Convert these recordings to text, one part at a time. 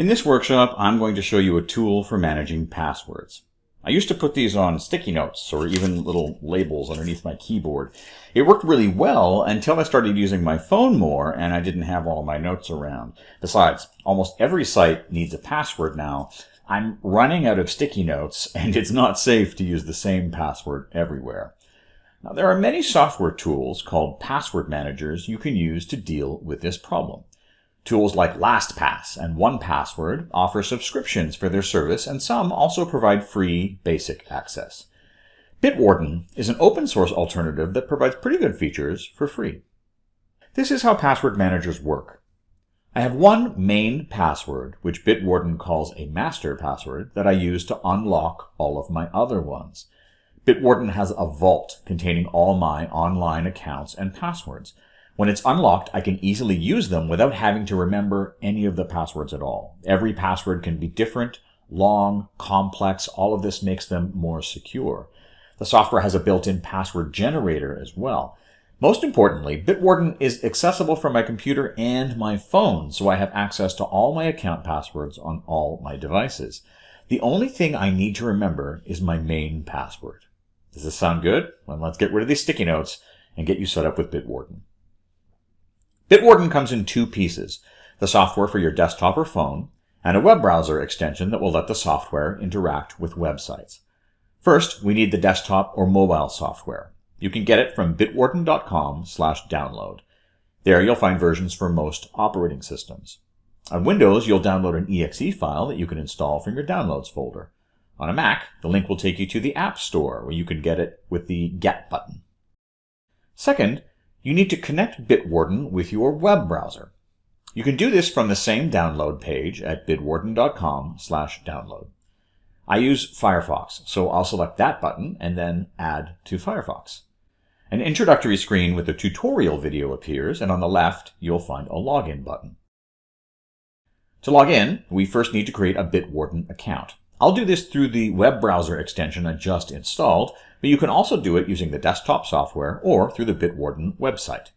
In this workshop, I'm going to show you a tool for managing passwords. I used to put these on sticky notes or even little labels underneath my keyboard. It worked really well until I started using my phone more and I didn't have all my notes around. Besides, almost every site needs a password now. I'm running out of sticky notes and it's not safe to use the same password everywhere. Now, there are many software tools called password managers you can use to deal with this problem. Tools like LastPass and 1Password offer subscriptions for their service, and some also provide free basic access. Bitwarden is an open source alternative that provides pretty good features for free. This is how password managers work. I have one main password, which Bitwarden calls a master password, that I use to unlock all of my other ones. Bitwarden has a vault containing all my online accounts and passwords. When it's unlocked, I can easily use them without having to remember any of the passwords at all. Every password can be different, long, complex. All of this makes them more secure. The software has a built-in password generator as well. Most importantly, Bitwarden is accessible from my computer and my phone, so I have access to all my account passwords on all my devices. The only thing I need to remember is my main password. Does this sound good? Well, let's get rid of these sticky notes and get you set up with Bitwarden. Bitwarden comes in two pieces, the software for your desktop or phone, and a web browser extension that will let the software interact with websites. First, we need the desktop or mobile software. You can get it from bitwarden.com slash download. There you'll find versions for most operating systems. On Windows, you'll download an exe file that you can install from your Downloads folder. On a Mac, the link will take you to the App Store, where you can get it with the Get button. Second, you need to connect Bitwarden with your web browser. You can do this from the same download page at bitwarden.com slash download. I use Firefox, so I'll select that button and then add to Firefox. An introductory screen with a tutorial video appears, and on the left, you'll find a login button. To log in, we first need to create a Bitwarden account. I'll do this through the web browser extension I just installed, but you can also do it using the desktop software or through the Bitwarden website.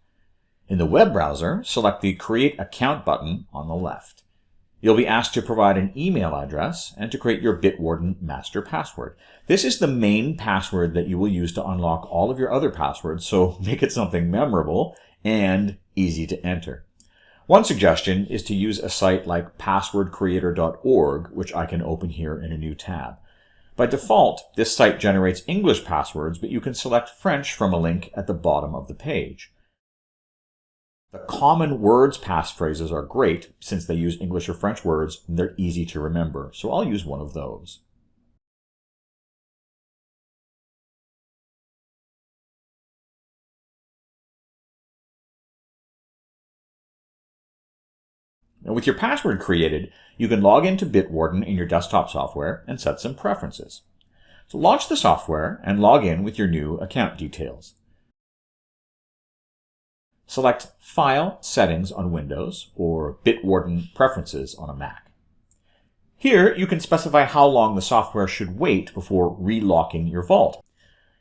In the web browser, select the Create Account button on the left. You'll be asked to provide an email address and to create your Bitwarden master password. This is the main password that you will use to unlock all of your other passwords, so make it something memorable and easy to enter. One suggestion is to use a site like passwordcreator.org, which I can open here in a new tab. By default, this site generates English passwords, but you can select French from a link at the bottom of the page. The common words passphrases are great since they use English or French words and they're easy to remember, so I'll use one of those. Now with your password created, you can log into Bitwarden in your desktop software and set some preferences. So launch the software and log in with your new account details. Select File Settings on Windows or Bitwarden Preferences on a Mac. Here, you can specify how long the software should wait before relocking your vault.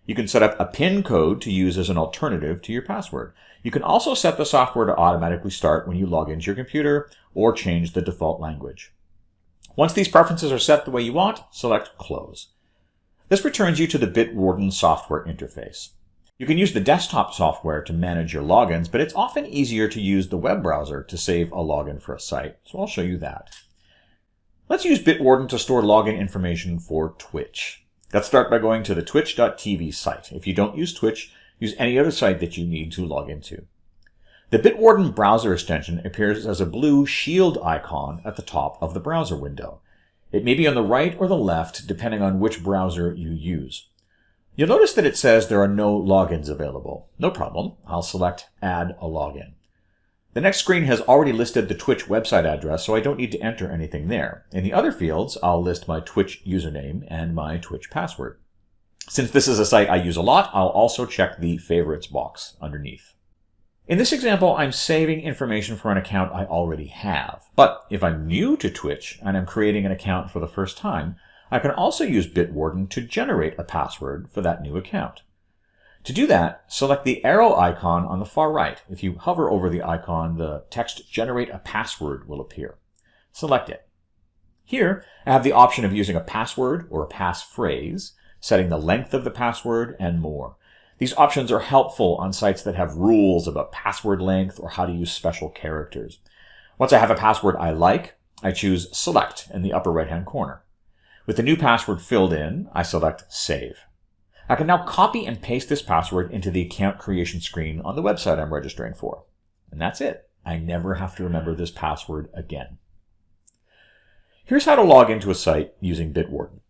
You can set up a PIN code to use as an alternative to your password. You can also set the software to automatically start when you log into your computer or change the default language. Once these preferences are set the way you want, select Close. This returns you to the Bitwarden software interface. You can use the desktop software to manage your logins, but it's often easier to use the web browser to save a login for a site, so I'll show you that. Let's use Bitwarden to store login information for Twitch. Let's start by going to the twitch.tv site. If you don't use Twitch, use any other site that you need to log into. The Bitwarden browser extension appears as a blue shield icon at the top of the browser window. It may be on the right or the left, depending on which browser you use. You'll notice that it says there are no logins available. No problem. I'll select Add a Login. The next screen has already listed the Twitch website address, so I don't need to enter anything there. In the other fields, I'll list my Twitch username and my Twitch password. Since this is a site I use a lot, I'll also check the favorites box underneath. In this example, I'm saving information for an account I already have. But if I'm new to Twitch and I'm creating an account for the first time, I can also use Bitwarden to generate a password for that new account. To do that, select the arrow icon on the far right. If you hover over the icon, the text Generate a Password will appear. Select it. Here, I have the option of using a password or a passphrase, setting the length of the password, and more. These options are helpful on sites that have rules about password length or how to use special characters. Once I have a password I like, I choose Select in the upper right-hand corner. With the new password filled in, I select Save. I can now copy and paste this password into the account creation screen on the website I'm registering for. And that's it. I never have to remember this password again. Here's how to log into a site using Bitwarden.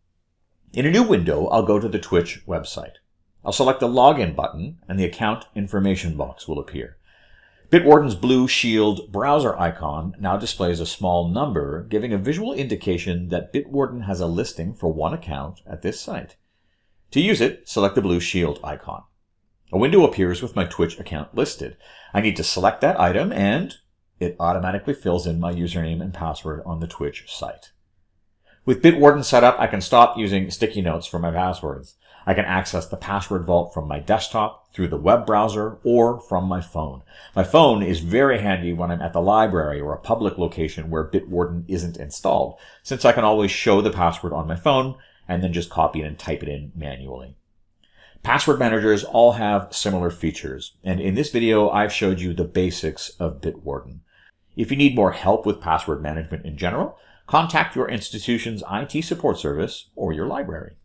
In a new window, I'll go to the Twitch website. I'll select the Login button and the account information box will appear. Bitwarden's blue shield browser icon now displays a small number, giving a visual indication that Bitwarden has a listing for one account at this site. To use it, select the blue shield icon. A window appears with my Twitch account listed. I need to select that item and it automatically fills in my username and password on the Twitch site. With Bitwarden set up, I can stop using sticky notes for my passwords. I can access the password vault from my desktop, through the web browser, or from my phone. My phone is very handy when I'm at the library or a public location where Bitwarden isn't installed, since I can always show the password on my phone and then just copy it and type it in manually. Password managers all have similar features, and in this video I've showed you the basics of Bitwarden. If you need more help with password management in general, contact your institution's IT support service or your library.